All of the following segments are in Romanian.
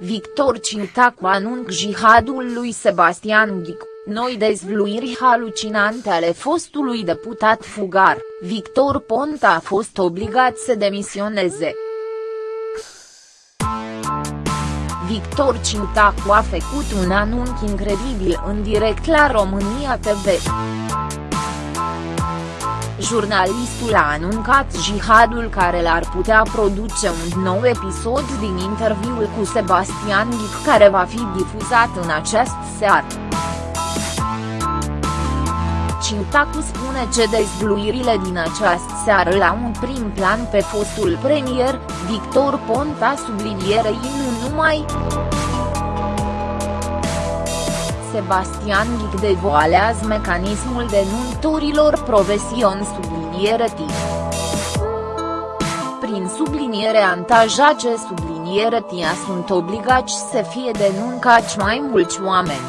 Victor Ciutacu anunc jihadul lui Sebastian Ghic, noi dezvluiri halucinante ale fostului deputat fugar, Victor Ponta a fost obligat să demisioneze. Victor Ciutacu a făcut un anunț incredibil în direct la România TV. Jurnalistul a anuncat jihadul care l-ar putea produce un nou episod din interviul cu Sebastian Ghic care va fi difuzat în acest seară. Ciutacu spune că dezvluirile din această seară la un prim plan pe fostul premier, Victor Ponta sublinierei nu numai. Sebastian Ghic devoalează mecanismul denunturilor profesion subliniere T. Prin subliniere antajace subliniere tia sunt obligați să fie denuncați mai mulți oameni.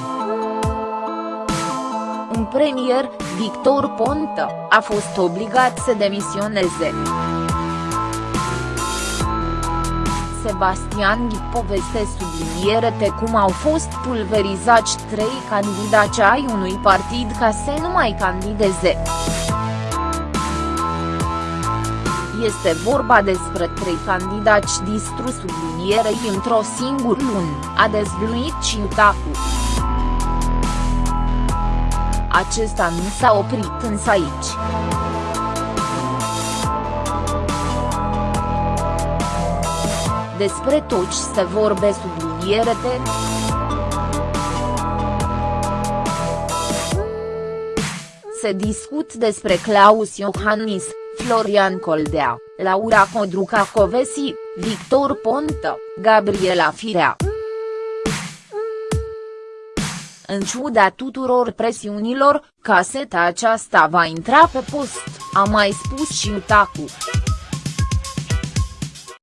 Un premier, Victor Ponta, a fost obligat să demisioneze. Sebastian Ghi poveste subliniere cum au fost pulverizați trei candidați ai unui partid ca să nu mai candideze. Este vorba despre trei candidați distrus sublinierei într-o singură lună, a dezvăluit Ciutacu. Acesta nu s-a oprit însă aici. Despre tot ce se vorbe sublinierete. Se discut despre Claus Iohannis, Florian Coldea, Laura Codruca Covesi, Victor Ponta, Gabriela Firea. În ciuda tuturor presiunilor, caseta aceasta va intra pe post, a mai spus și Utacu.